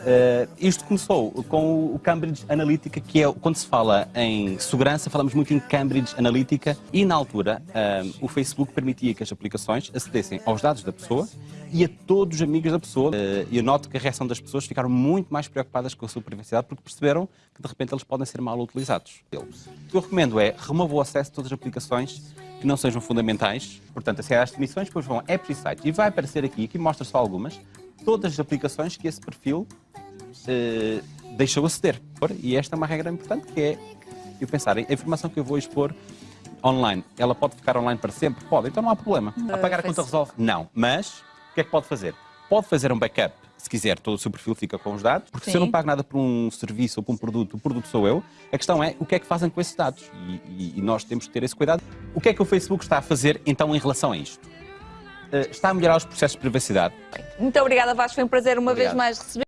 Uh, isto começou com o Cambridge Analytica, que é quando se fala em segurança, falamos muito em Cambridge Analytica, e na altura uh, o Facebook permitia que as aplicações acedessem aos dados da pessoa e a todos os amigos da pessoa. Uh, eu noto que a reação das pessoas ficaram muito mais preocupadas com a sua privacidade porque perceberam que de repente eles podem ser mal utilizados. O que eu recomendo é remover o acesso a todas as aplicações que não sejam fundamentais, portanto, aceder às definições, depois vão a apps e sites. E vai aparecer aqui, aqui mostra só algumas, todas as aplicações que esse perfil uh, deixou aceder. E esta é uma regra importante que é eu pensar, a informação que eu vou expor online, ela pode ficar online para sempre? Pode, então não há problema. Uh, Apagar a conta resolve? Não. Mas, o que é que pode fazer? Pode fazer um backup, se quiser, todo o seu perfil fica com os dados, porque Sim. se eu não pago nada por um serviço ou por um produto, o produto sou eu, a questão é o que é que fazem com esses dados. E, e, e nós temos que ter esse cuidado. O que é que o Facebook está a fazer, então, em relação a isto? Uh, está a melhorar os processos de privacidade. Muito obrigada, Vasco. Foi um prazer uma Obrigado. vez mais receber.